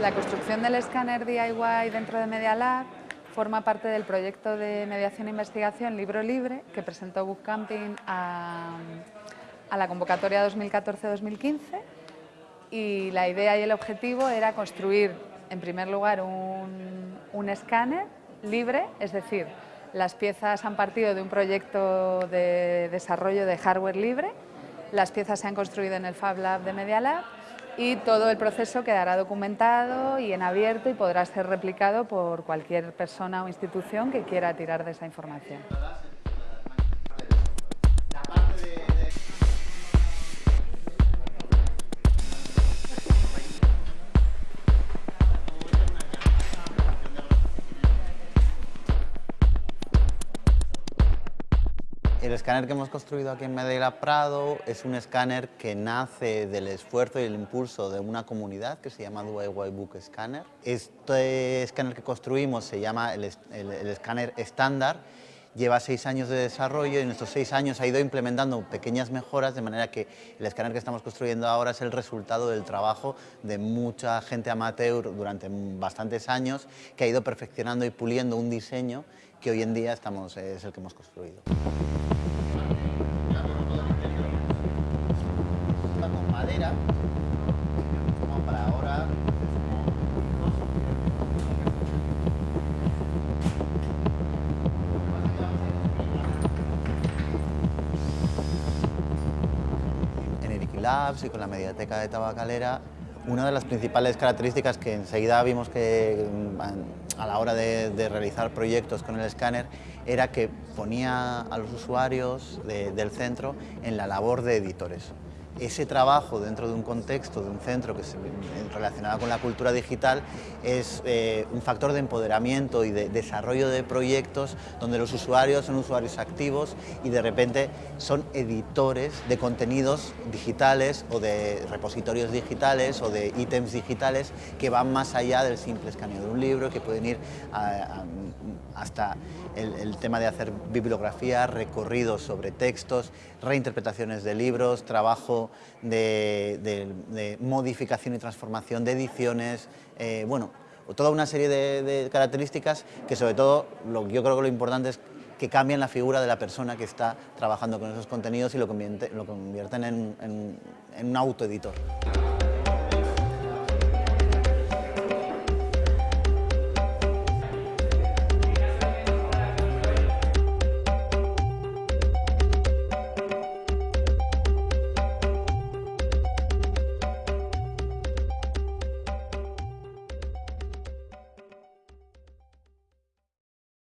La construcción del escáner DIY dentro de Media Lab forma parte del proyecto de mediación e investigación Libro Libre que presentó Book Camping a, la convocatoria 2014-2015 y la idea y el objetivo era construir en primer lugar un, un escáner libre, es decir, las piezas han partido de un proyecto de desarrollo de hardware libre, las piezas se han construido en el Fab Lab de Media Lab y todo el proceso quedará documentado y en abierto y podrá ser replicado por cualquier persona o institución que quiera tirar de esa información. El escáner que hemos construido aquí en Medela Prado es un escáner que nace del esfuerzo y el impulso de una comunidad que se llama DIY Book Scanner. Este escáner que construimos se llama el, escáner estándar lleva seis años de desarrollo y en estos seis años ha ido implementando pequeñas mejoras de manera que el escáner que estamos construyendo ahora es el resultado del trabajo de mucha gente amateur durante bastantes años que ha ido perfeccionando y puliendo un diseño que hoy en día estamos, es el que hemos construido. Madera, para ahora. En Eric Labs y con la Mediateca de Tabacalera, una de las principales características que enseguida vimos que mm, a la hora de, realizar proyectos con el escáner era que ponía a los usuarios del centro en la labor de editores ese trabajo dentro de un contexto, de un centro que se, relacionado con la cultura digital es eh, un factor de empoderamiento y de desarrollo de proyectos donde los usuarios son usuarios activos y de repente son editores de contenidos digitales o de repositorios digitales o de ítems digitales que van más allá del simple escaneo de un libro, que pueden ir hasta el tema de hacer bibliografía, recorridos sobre textos, reinterpretaciones de libros, trabajo de, modificación y transformación de ediciones, eh, bueno, toda una serie de, características que sobre todo lo, yo creo que lo importante es que cambian la figura de la persona que está trabajando con esos contenidos y lo convierten, convierten en, en un autoeditor.